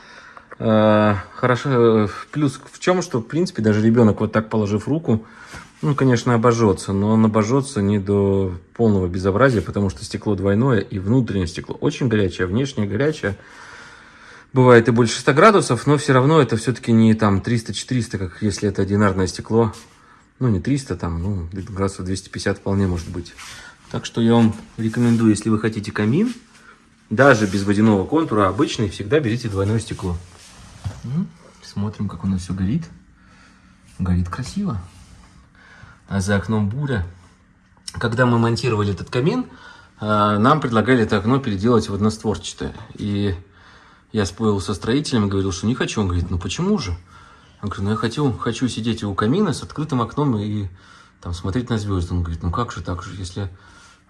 Э, хорошо. э, плюс в чем, что, в принципе, даже ребенок вот так положив руку, ну, конечно, обожжется, но он обожжется не до полного безобразия, потому что стекло двойное, и внутреннее стекло очень горячее, а внешнее горячее. Бывает и больше 100 градусов, но все равно это все-таки не там 300-400, как если это одинарное стекло. Ну, не 300, там, ну, градусов 250 вполне может быть. Так что я вам рекомендую, если вы хотите камин, даже без водяного контура, обычный, всегда берите двойное стекло. М, Смотрим, как у нас все горит. Горит красиво. А за окном буря. Когда мы монтировали этот камин, а, нам предлагали это окно переделать в одностворчатое. И я спорил со строителем говорил, что не хочу. Он говорит, ну почему же? Я говорю, ну я хочу, хочу сидеть у камина с открытым окном и там смотреть на звезды. Он говорит, ну как же так же, если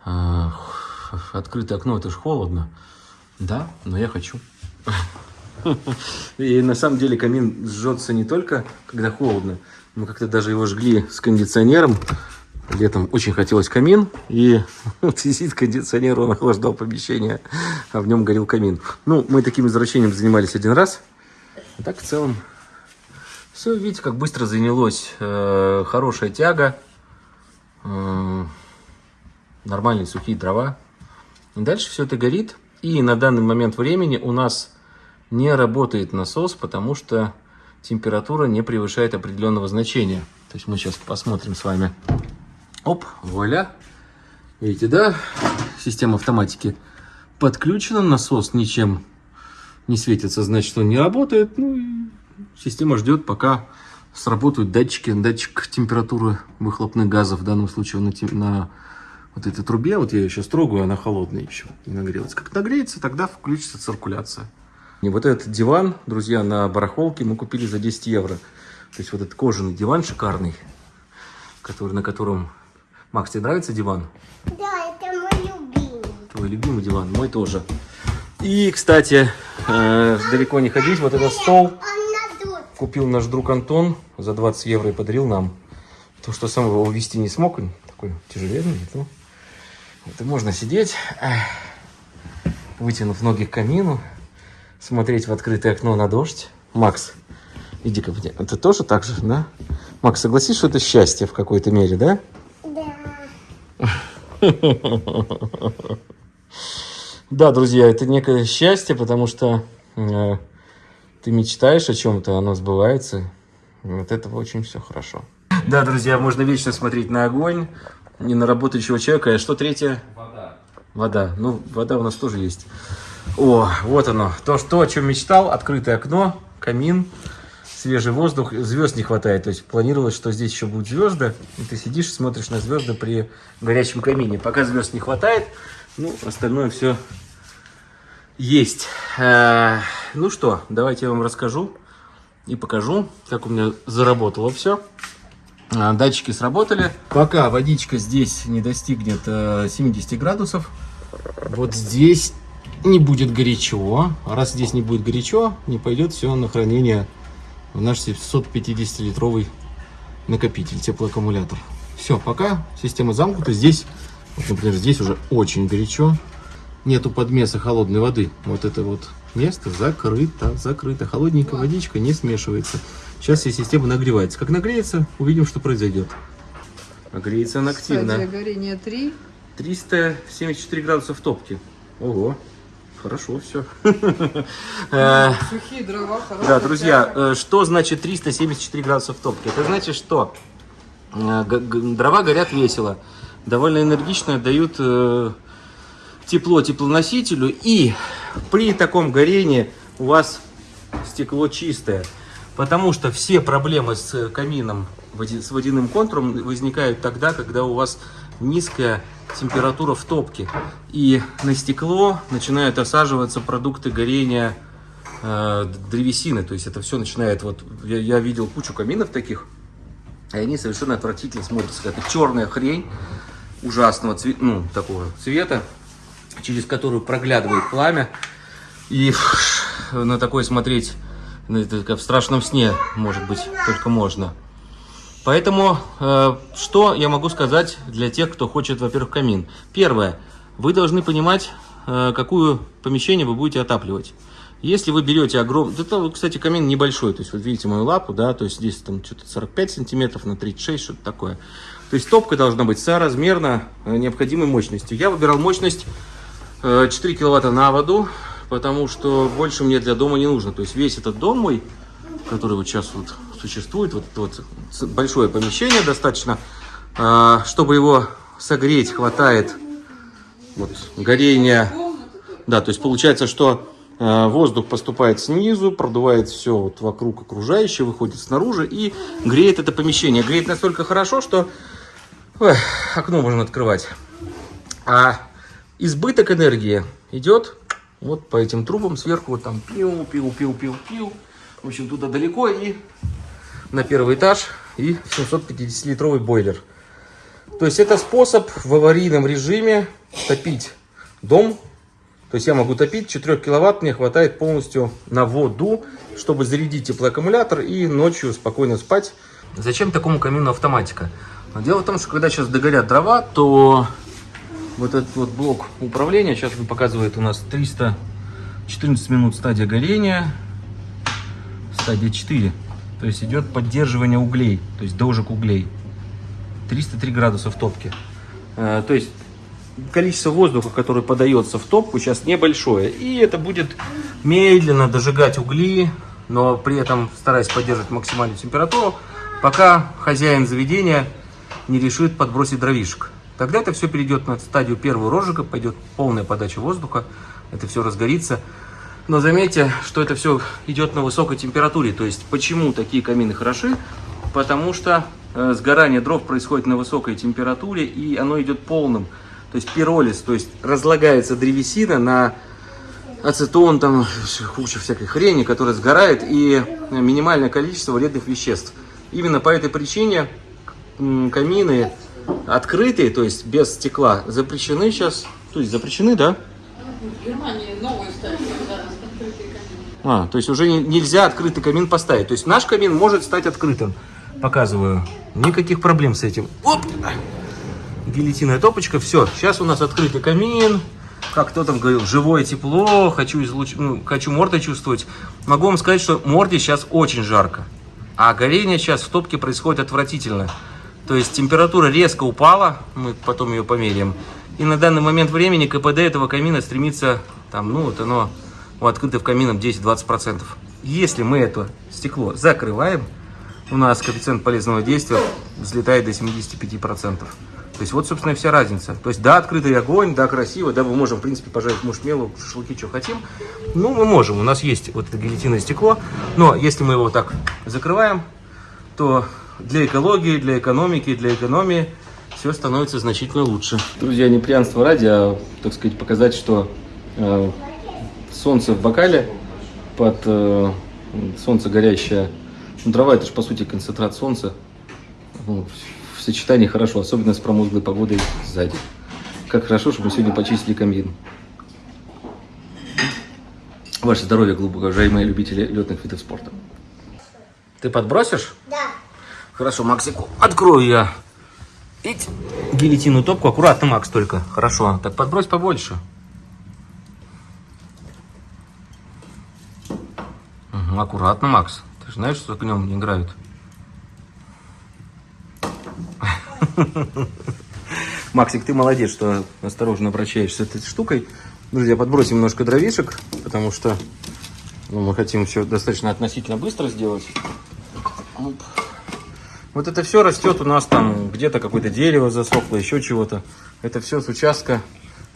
х- открытое окно, это же холодно. Да, но я хочу. И на самом деле камин жжется не только, когда холодно. Мы как-то даже его жгли с кондиционером. Летом очень хотелось камин, и сидит кондиционер, он охлаждал помещение, а в нем горел камин. Ну, мы таким извращением занимались один раз. А так в целом все, видите, как быстро занялось. Э, хорошая тяга, э, нормальные сухие дрова. Дальше все это горит. И на данный момент времени у нас не работает насос, потому что температура не превышает определенного значения. То есть мы сейчас посмотрим с вами. Оп, вуаля. Видите, да? Система автоматики подключена, насос ничем не светится, значит он не работает. Ну и система ждет, пока сработают датчики, датчик температуры выхлопных газов, в данном случае на, на вот этой трубе, вот я ее сейчас трогаю, она холодная еще, не нагрелась. Как нагреется, тогда включится циркуляция. И вот этот диван, друзья, на барахолке мы купили за 10 евро. То есть вот этот кожаный диван шикарный, который, на котором... Макс, тебе нравится диван? Да, это мой любимый. Твой любимый диван, мой тоже. И, кстати, э, далеко не ходить, вот этот стол Он. Купил наш друг Антон за 20 евро и подарил нам. То, что сам его увезти не смог, он такой тяжеленный. Ну, и можно сидеть, вытянув ноги к камину, смотреть в открытое окно на дождь. Макс, иди ко мне. Ты тоже так же, да? Макс, согласись, что это счастье в какой-то мере, да? Да. Да, друзья, это некое счастье, потому что э, ты мечтаешь о чем-то, оно сбывается. И Вот это очень все хорошо. Да, друзья, можно вечно смотреть на огонь, не на работающего человека. А что третье? Вода. Вода. Ну, вода у нас тоже есть. О, вот оно. То, что, о чем мечтал. Открытое окно, камин, свежий воздух. Звезд не хватает. То есть планировалось, что здесь еще будут звезды. И ты сидишь и смотришь на звезды при горячем камине. Пока звезд не хватает, ну, остальное все есть. Э, Ну что, давайте я вам расскажу и покажу, как у меня заработало все. Датчики сработали. Пока водичка здесь не достигнет э, 70 градусов, вот здесь не будет горячо. Раз здесь не будет горячо, не пойдет все на хранение в наш 750-литровый накопитель, теплоаккумулятор. Все, пока система замкнута. Здесь, например, здесь уже очень горячо нету подмеса холодной воды. Вот это вот место закрыто, закрыто. Холодненькая водичка не смешивается. Сейчас вся система нагревается. Как нагреется, увидим, что произойдет. Нагреется она активно. Стадия горения 3. 374 градуса в топке. Ого, хорошо все. Э, Сухие дрова, хорошая Да, друзья, э, что значит 374 градуса в топке? Это значит, что э, дрова горят весело, довольно энергично дают тепло теплоносителю, и при таком горении у вас стекло чистое, потому что все проблемы с камином, води- с водяным контуром возникают тогда, когда у вас низкая температура в топке, и на стекло начинают осаживаться продукты горения э, древесины, то есть это все начинает вот я, я видел кучу каминов таких, И они совершенно отвратительно смотрятся. Это черная хрень ужасного цвета, ну, такого цвета, через которую проглядывает пламя. И на такое смотреть, ну, в страшном сне, может быть, только можно. Поэтому, э, что я могу сказать для тех, кто хочет, во-первых, камин? Первое. Вы должны понимать, э, какое помещение вы будете отапливать. Если вы берете огромный... Это, кстати, камин небольшой. То есть, вот видите мою лапу, да, то есть здесь там что-то 45 сантиметров на 36, что-то такое. То есть, топка должна быть соразмерно э, необходимой мощностью. Я выбирал мощность э, 4 киловатта на воду, потому что больше мне для дома не нужно. То есть, весь этот дом мой, который вот сейчас вот существует, вот, вот большое помещение достаточно, э, чтобы его согреть, хватает вот, горения. Да, то есть получается, что э, воздух поступает снизу, продувает все вот вокруг окружающее, выходит снаружи и греет это помещение. Греет настолько хорошо, что ой, окно можно открывать. А избыток энергии идет вот по этим трубам сверху, вот там пил, пил, пил, пил, пил. В общем, туда далеко и на первый этаж и 750-литровый бойлер. То есть это способ в аварийном режиме топить дом. То есть я могу топить, 4 киловатт мне хватает полностью на воду, чтобы зарядить теплоаккумулятор и ночью спокойно спать. Зачем такому камину автоматика? Дело в том, что когда сейчас догорят дрова, то вот этот вот блок управления, сейчас он показывает у нас 314 минут стадия горения, стадия 4. То есть идет поддерживание углей, то есть дожиг углей. 303 градуса в топке. Э, То есть количество воздуха, который подается в топку, сейчас небольшое. И это будет медленно дожигать угли, но при этом стараясь поддерживать максимальную температуру, пока хозяин заведения не решит подбросить дровишек. Тогда это все перейдет на стадию первого розжига, пойдет полная подача воздуха, это все разгорится. Но заметьте, что это все идет на высокой температуре. То есть почему такие камины хороши? Потому что э, сгорание дров происходит на высокой температуре и оно идет полным. То есть пиролиз, то есть разлагается древесина на ацетон, там куча всякой хрени, которая сгорает, и минимальное количество вредных веществ. Именно по этой причине камины открытые, то есть без стекла, запрещены сейчас. То есть запрещены, да? В Германии новую ставят, когда открытые камины. А, то есть уже не- нельзя открытый камин поставить. То есть наш камин может стать открытым. Показываю. Никаких проблем с этим. Оп! Гильотинная топочка. Все. Сейчас у нас открытый камин. Как кто там говорил, живое тепло, хочу, излуч... ну, хочу мордой чувствовать. Могу вам сказать, что морде сейчас очень жарко. А горение сейчас в топке происходит отвратительно. То есть температура резко упала, мы потом ее померяем. И на данный момент времени КПД этого камина стремится, там, ну вот оно у открытых каминов 10-20%. Если мы это стекло закрываем, у нас коэффициент полезного действия взлетает до 75%. То есть вот, собственно, и вся разница. То есть, да, открытый огонь, да, красиво, да, мы можем, в принципе, пожарить мушмелу, шашлыки, что хотим. Ну, мы можем, у нас есть вот это гильотинное стекло, но если мы его вот так закрываем, то для экологии, для экономики, для экономии все становится значительно лучше. Друзья, не пьянство ради, а, так сказать, показать, что э, солнце в бокале под э, солнце горящее. Ну, дрова это же по сути концентрат солнца. Ну, в- сочетании хорошо, особенно с промозглой погодой сзади. Как хорошо, что мы сегодня почистили камин. Ваше здоровье, глубоко уважаемые любители летных видов спорта. Ты подбросишь? Да. Хорошо, Максику, открою я. Ить. Гильотинную топку. Аккуратно, Макс, только. Хорошо. Так подбрось побольше. Мгм, аккуратно, Макс. Ты же знаешь, что огнем не играют. Максик, ты молодец, что осторожно обращаешься этой штукой. Друзья, подбросим немножко дровишек, потому что ну, мы хотим все достаточно относительно быстро сделать. Вот это все растет у нас там где-то какое-то дерево засохло, еще чего-то. Это все с участка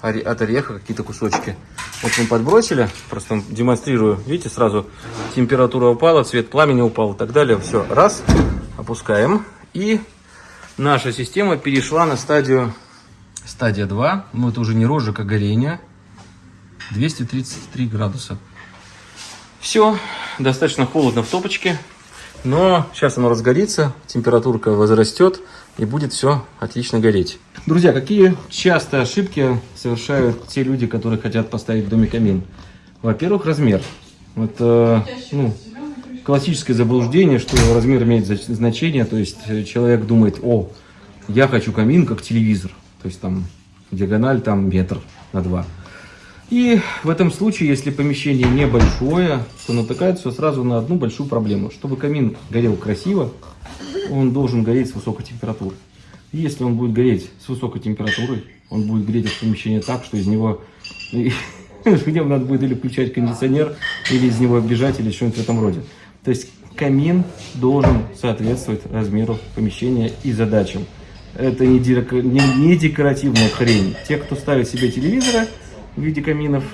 от ореха какие-то кусочки. Вот мы подбросили, просто демонстрирую. Видите, сразу температура упала, цвет пламени упал и так далее. Все, раз, опускаем. И наша система перешла на стадию стадия 2. Ну, это уже не розжиг, а горение. 233 градуса. Все, достаточно холодно в топочке. Но сейчас оно разгорится, температурка возрастет и будет все отлично гореть. Друзья, какие часто ошибки совершают те люди, которые хотят поставить в доме камин? Во-первых, размер. Это ну, классическое заблуждение, что размер имеет значение. То есть э, человек думает, о, я хочу камин как телевизор. То есть там диагональ там метр на два. И в этом случае, если помещение небольшое, то натыкается сразу на одну большую проблему. Чтобы камин горел красиво, он должен гореть с высокой температурой. Если он будет гореть с высокой температурой, он будет греть это помещение так, что из него в нем надо будет или включать кондиционер, или из него бежать, или что-нибудь в этом роде. То есть камин должен соответствовать размеру помещения и задачам. Это не декоративная хрень. Те, кто ставит себе телевизоры в виде каминов,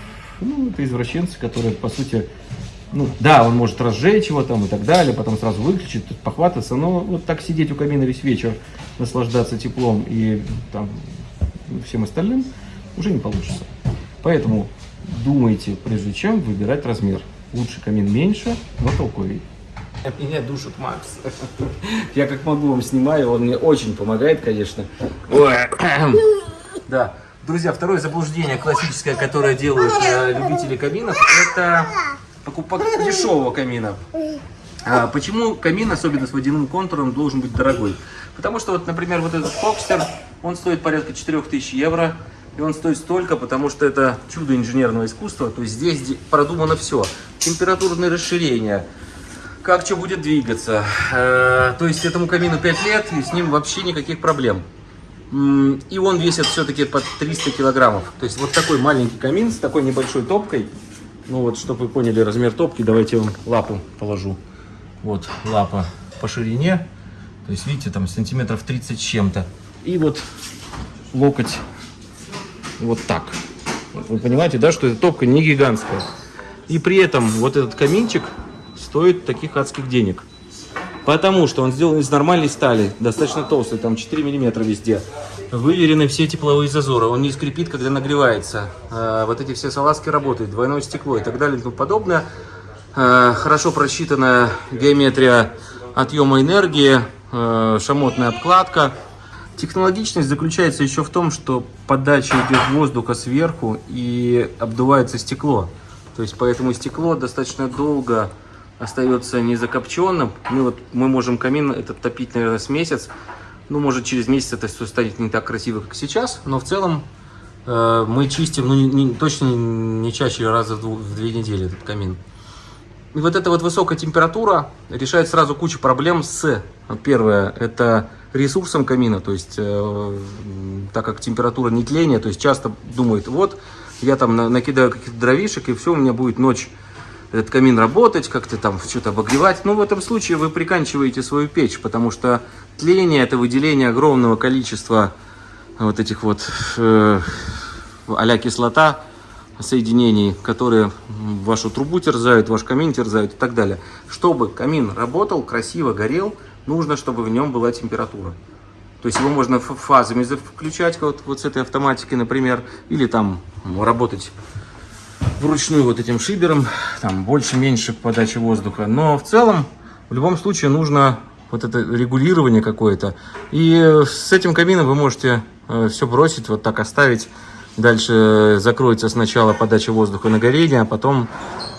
ну, это извращенцы, которые, по сути, ну, да, он может разжечь его там и так далее, потом сразу выключить, тут похвататься, но вот так сидеть у камина весь вечер, наслаждаться теплом и там всем остальным уже не получится. Поэтому думайте, прежде чем выбирать размер. Лучше камин меньше, но толковей. Меня душит Макс. Я как могу вам снимаю, он мне очень помогает, конечно. Ой. Да. Друзья, второе заблуждение классическое, которое делают э, любители каминов, это покупок дешевого камина. А почему камин, особенно с водяным контуром, должен быть дорогой? Потому что, вот, например, вот этот Фокстер, он стоит порядка 4000 евро. И он стоит столько, потому что это чудо инженерного искусства. То есть здесь де- продумано все. Температурное расширение, как что будет двигаться. Э, То есть этому камину 5 лет, и с ним вообще никаких проблем. И он весит все-таки под 300 килограммов. То есть вот такой маленький камин с такой небольшой топкой. Ну вот, чтобы вы поняли размер топки, давайте я вам лапу положу. Вот лапа по ширине. То есть, видите, там сантиметров 30 с чем-то. И вот локоть вот так. Вы понимаете, да, что эта топка не гигантская. И при этом вот этот каминчик стоит таких адских денег. Потому что он сделан из нормальной стали, достаточно толстой, там 4 миллиметра везде. Выверены все тепловые зазоры, он не скрипит, когда нагревается. Э, Вот эти все салазки работают, двойное стекло и так далее и тому подобное. Э, Хорошо просчитанная геометрия отъема энергии, э, шамотная обкладка. Технологичность заключается еще в том, что подача идет воздуха сверху и обдувается стекло. То есть поэтому стекло достаточно долго остается не закопченным. Мы, вот, мы можем камин этот топить, наверное, с месяц. Ну, может, через месяц это все станет не так красиво, как сейчас. Но в целом э, мы чистим, ну, не- не- точно не чаще раза в, в две недели этот камин. И вот эта вот высокая температура решает сразу кучу проблем с, первое, это ресурсом камина, то есть, э, так как температура не тления, то есть часто думают, вот, я там на- накидаю каких-то дровишек, и все, у меня будет ночь этот камин работать, как-то там что-то обогревать. Ну, в этом случае вы приканчиваете свою печь, потому что тление – это выделение огромного количества вот этих вот э, а кислота, соединений, которые вашу трубу терзают, ваш камин терзают и так далее. Чтобы камин работал, красиво горел, нужно, чтобы в нем была температура. То есть его можно фазами за- включать, вот, вот с этой автоматики, например, или там работать вручную вот этим шибером, там больше-меньше подачи воздуха. Но в целом, в любом случае, нужно вот это регулирование какое-то. И э, с этим камином вы можете все бросить, вот так оставить. Дальше э, закроется сначала подача воздуха на горение, а потом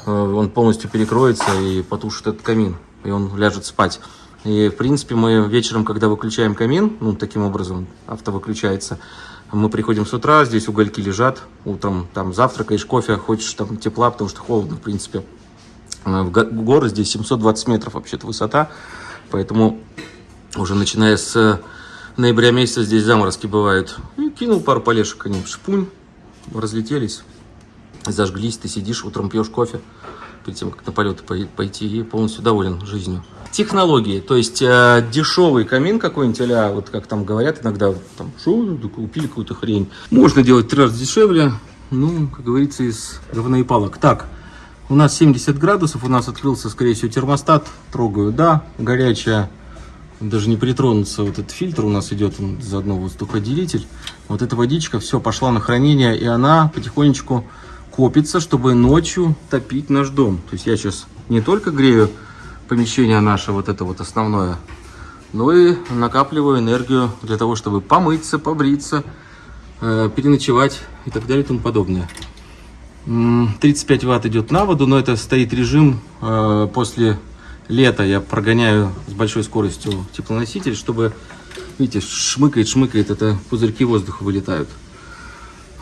э, он полностью перекроется и потушит этот камин, и он ляжет спать. И, в принципе, мы вечером, когда выключаем камин, ну, таким образом авто выключается, мы приходим с утра, здесь угольки лежат, утром там завтракаешь, кофе, хочешь там тепла, потому что холодно, в принципе. Э, В го- горы здесь 720 метров вообще-то высота, поэтому уже начиная с э, ноября месяца здесь заморозки бывают. И кинул пару полешек, они шпунь, разлетелись, зажглись, ты сидишь, утром пьешь кофе, перед тем, как на полеты пой- пойти, и полностью доволен жизнью. Технологии, то есть э, дешевый камин какой-нибудь, а вот как там говорят иногда, там, что, купили какую-то хрень. Можно делать три раза дешевле, ну, как говорится, из говна и палок. Так, у нас 70 градусов, у нас открылся, скорее всего, термостат, трогаю, да, горячая, даже не притронуться, вот этот фильтр у нас идет, он заодно воздуходелитель. Вот эта водичка, все, пошла на хранение, и она потихонечку копится, чтобы ночью топить наш дом. То есть я сейчас не только грею помещение наше, вот это вот основное. Ну и накапливаю энергию для того, чтобы помыться, побриться, э, переночевать и так далее и тому подобное. М, 35 ватт идет на воду, но это стоит режим э, после лета. Я прогоняю с большой скоростью теплоноситель, чтобы, видите, шмыкает, шмыкает, это пузырьки воздуха вылетают.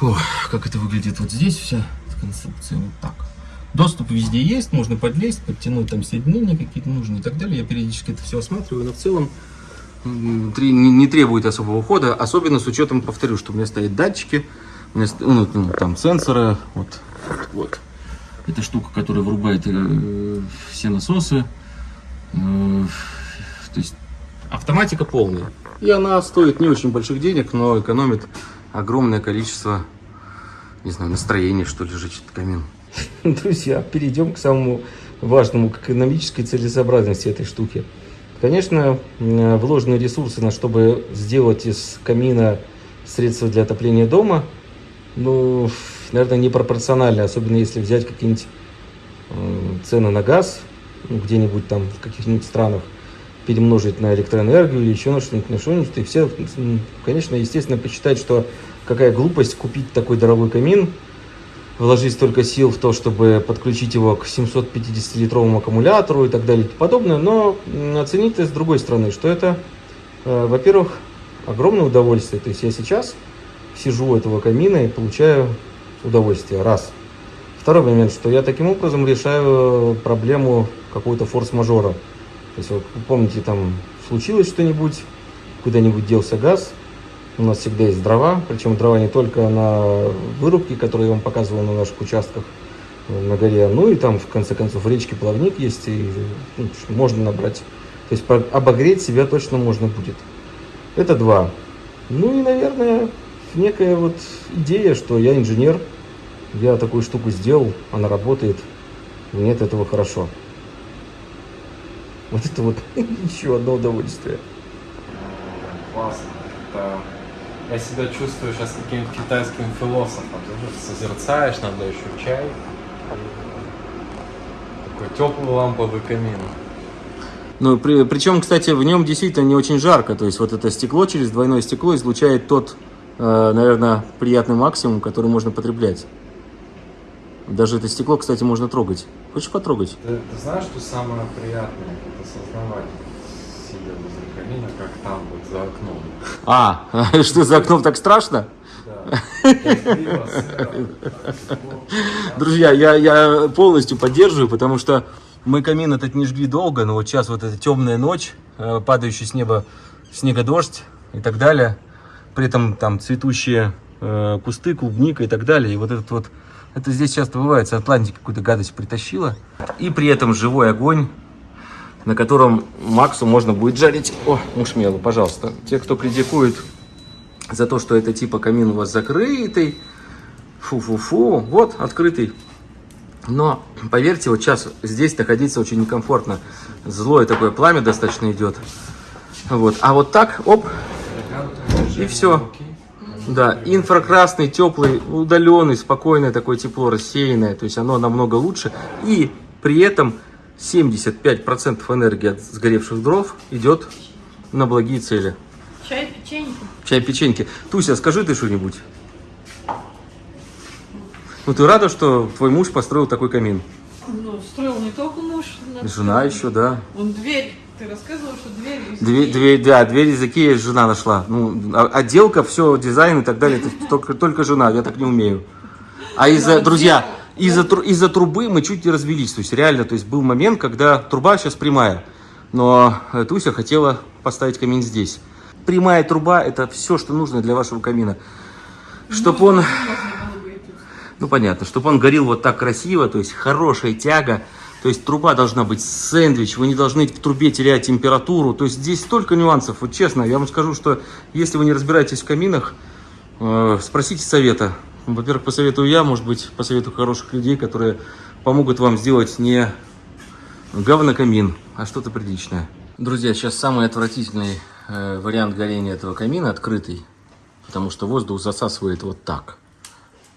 Ох, как это выглядит вот здесь вся конструкция вот так. Доступ везде есть, можно подлезть, подтянуть там соединения какие-то нужные и так далее. Я периодически это все осматриваю, но в целом не, требует особого ухода, особенно с учетом, повторю, что у меня стоят датчики, у меня ну, ну, там сенсоры, вот, вот. Это штука, которая врубает э, все насосы. Э, то есть автоматика полная. И она стоит не очень больших денег, но экономит огромное количество, не знаю, настроения, что ли, жечь этот камин. Друзья, перейдем к самому важному, к экономической целесообразности этой штуки. Конечно, вложенные ресурсы, на чтобы сделать из камина средства для отопления дома, ну, наверное, непропорционально, особенно если взять какие-нибудь цены на газ, ну, где-нибудь там в каких-нибудь странах, перемножить на электроэнергию или еще на что-нибудь, на что-нибудь, и все, конечно, естественно, посчитать, что какая глупость купить такой дорогой камин, вложить столько сил в то, чтобы подключить его к 750-литровому аккумулятору и так далее и подобное, но это с другой стороны, что это, э, во-первых, огромное удовольствие. То есть я сейчас сижу у этого камина и получаю удовольствие. Раз. Второй момент, что я таким образом решаю проблему какого-то форс-мажора. То есть, вот, помните, там случилось что-нибудь, куда-нибудь делся газ, у нас всегда есть дрова, причем дрова не только на вырубке, которые я вам показывал на наших участках на горе, ну и там, в конце концов, в речке плавник есть, и ну, можно набрать. То есть обогреть себя точно можно будет. Это два. Ну и, наверное, некая вот идея, что я инженер, я такую штуку сделал, она работает, мне от этого хорошо. Вот это вот еще одно удовольствие. Классно. Это... Я себя чувствую сейчас каким-то китайским философом. Ты созерцаешь, надо еще чай. Такой теплый ламповый камин. Ну, при, причем, кстати, в нем действительно не очень жарко. То есть вот это стекло через двойное стекло излучает тот, э, наверное, приятный максимум, который можно потреблять. Даже это стекло, кстати, можно трогать. Хочешь потрогать? Ты, ты знаешь, что самое приятное? Это камина, как там вот за окном. А, что за окном так страшно? Друзья, я, я полностью поддерживаю, потому что мы камин этот не жгли долго, но вот сейчас вот эта темная ночь, э, падающий с неба снегодождь и так далее, при этом там цветущие э, кусты, клубника и так далее, и вот этот вот, это здесь часто бывает, с какую-то гадость притащила, и при этом живой огонь, на котором Максу можно будет жарить, о, мушмелу, пожалуйста, те, кто критикует за то, что это типа камин у вас закрытый, фу-фу-фу, вот, открытый. Но, поверьте, вот сейчас здесь находиться очень некомфортно. Злое такое пламя достаточно идет. Вот. А вот так, оп, и все. Да, инфракрасный, теплый, удаленный, спокойное такое тепло, рассеянное. То есть оно намного лучше. И при этом 75% энергии от сгоревших дров идет на благие цели. Чай, печенье. Чай, печеньки. Туся, скажи ты что-нибудь. Ну ты рада, что твой муж построил такой камин? Ну, строил не только муж. Жена еще, да. Он дверь. Ты рассказывал, что дверь из Дверь, дверь, да, дверь из Икеи жена нашла. Ну, а- отделка, все, дизайн и так далее, это только, только жена, я так не умею. А из-за, друзья, из-за, из-за трубы мы чуть не развелись. То есть реально, то есть был момент, когда труба сейчас прямая. Но э, Туся хотела поставить камин здесь. Прямая труба это все, что нужно для вашего камина. Чтоб он, ну понятно, чтобы он горел вот так красиво, то есть хорошая тяга, то есть труба должна быть сэндвич, вы не должны в трубе терять температуру, то есть здесь столько нюансов, вот честно, я вам скажу, что если вы не разбираетесь в каминах, э, спросите совета. Во-первых, посоветую я, может быть, посоветую хороших людей, которые помогут вам сделать не говнокамин, а что-то приличное. Друзья, сейчас самый отвратительный э, вариант горения этого камина открытый, потому что воздух засасывает вот так.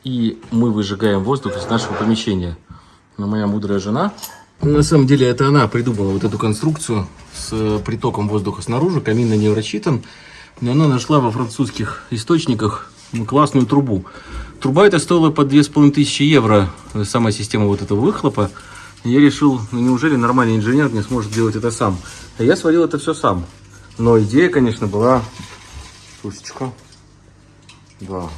И мы выжигаем воздух из нашего помещения. Но моя мудрая жена На самом деле это она придумала вот эту конструкцию с э, притоком воздуха снаружи. Камин на нее рассчитан. Но она нашла во французских источниках ну, классную трубу. Труба эта стоила по 2500 евро, э, сама система вот этого выхлопа. Я решил, ну неужели нормальный инженер не сможет делать это сам? А я сварил это все сам. Но идея, конечно, была... Слушечка. Да,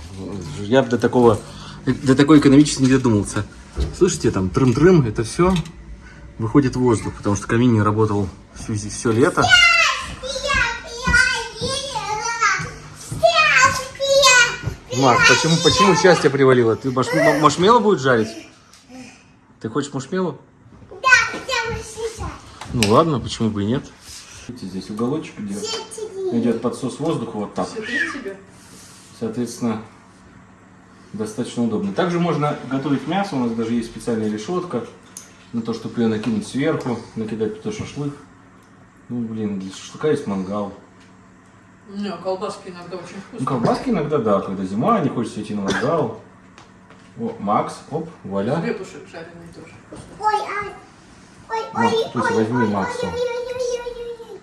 я до такого, до такой экономически не додумался. Слышите, там трым-трым, это все выходит воздух, потому что камин не работал всю, все лето. Мак, почему, почему счастье привалило? Ты маш, машмело будет жарить? Ты хочешь машмело? Ну ладно, почему бы и нет. Видите, здесь уголочек идет. Идет подсос воздуха вот так. Соответственно, достаточно удобно. Также можно готовить мясо. У нас даже есть специальная решетка на то, чтобы ее накинуть сверху, накидать туда шашлык. Ну, блин, для шашлыка есть мангал. Не, колбаски иногда очень Ну, вкусные. колбаски иногда, да, когда зима, не хочется идти на мангал. О, Макс, оп, вуаля. Хлебушек жареный тоже. Ой, ай. Ой, Макс, ой, Туся, ой, возьми ой, Макса. ой, ой, ой, ой, ой,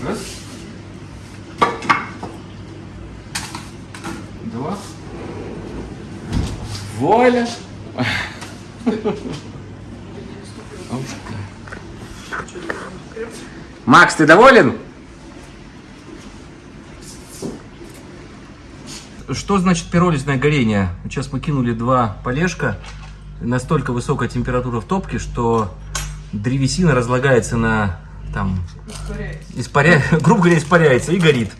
ой. Раз. Два. Вуаля. Макс, ты доволен? Что значит пиролизное горение? Сейчас мы кинули два полежка. Настолько высокая температура в топке, что древесина разлагается на там испаря... грубо говоря, испаряется и горит.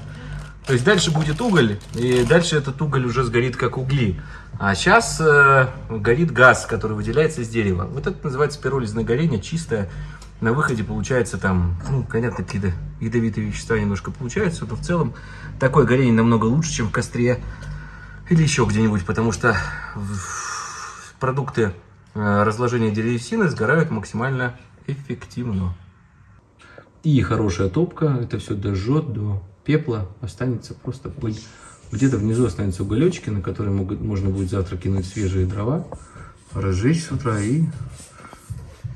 То есть дальше будет уголь, и дальше этот уголь уже сгорит как угли. А сейчас э, горит газ, который выделяется из дерева. Вот это называется пиролизное горение, чистое. На выходе получается там, ну, понятно, какие-то ядовитые вещества немножко получаются, но в целом такое горение намного лучше, чем в костре или еще где-нибудь, потому что продукты э, разложения древесины сгорают максимально эффективно. И хорошая топка, это все дожжет до пепла, останется просто пыль. Где-то внизу останутся уголечки, на которые могут, можно будет завтра кинуть свежие дрова, разжечь с утра и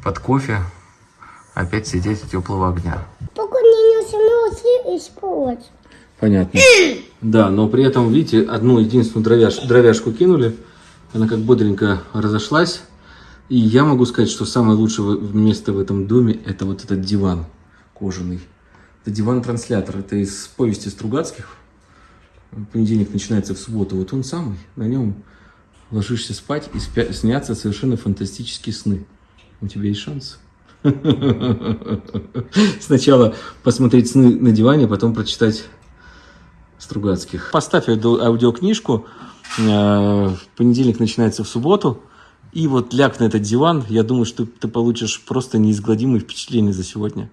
под кофе опять сидеть у теплого огня. Только не нужно использовать. Понятно. Да, но при этом, видите, одну единственную дровяш, дровяшку кинули, она как бодренько разошлась. И я могу сказать, что самое лучшее место в этом доме это вот этот диван кожаный. Это диван-транслятор. Это из повести Стругацких. Понедельник начинается в субботу. Вот он самый. На нем ложишься спать и спя- снятся совершенно фантастические сны. У тебя есть шанс. Сначала посмотреть сны на диване, потом прочитать Стругацких. Поставь аудио- аудиокнижку. э, В понедельник начинается в субботу. И вот ляг на этот диван. Я думаю, что ты получишь просто неизгладимые впечатления за сегодня.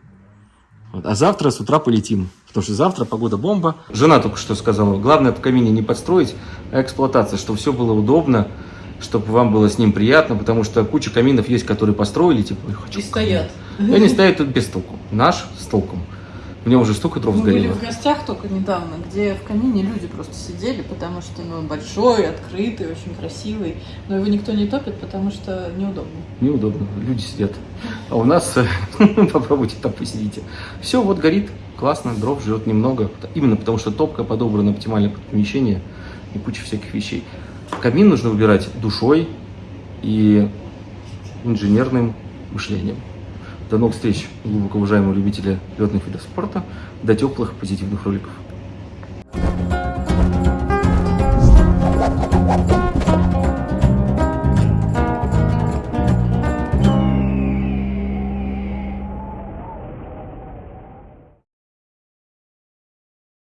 Вот. А завтра с утра полетим. Потому что завтра погода бомба. Жена только что сказала, главное в камине не подстроить, а эксплуатация, чтобы все было удобно, чтобы вам было с ним приятно, потому что куча каминов есть, которые построили, типа, «Ой, хочу И стоят. камин». И они стоят тут без толку. Наш с толком. У меня уже столько дров Мы были сгорело. в гостях только недавно, где в камине люди просто сидели, потому что ну, он большой, открытый, очень красивый. Но его никто не топит, потому что неудобно. Неудобно, люди сидят. А у нас, э, попробуйте там посидите. Все, вот горит, классно, дров жрет немного. Именно потому что топка подобрана оптимально под помещение и куча всяких вещей. Камин нужно убирать душой и инженерным мышлением. До новых встреч, глубоко уважаемые любители летных видов спорта. До теплых позитивных роликов.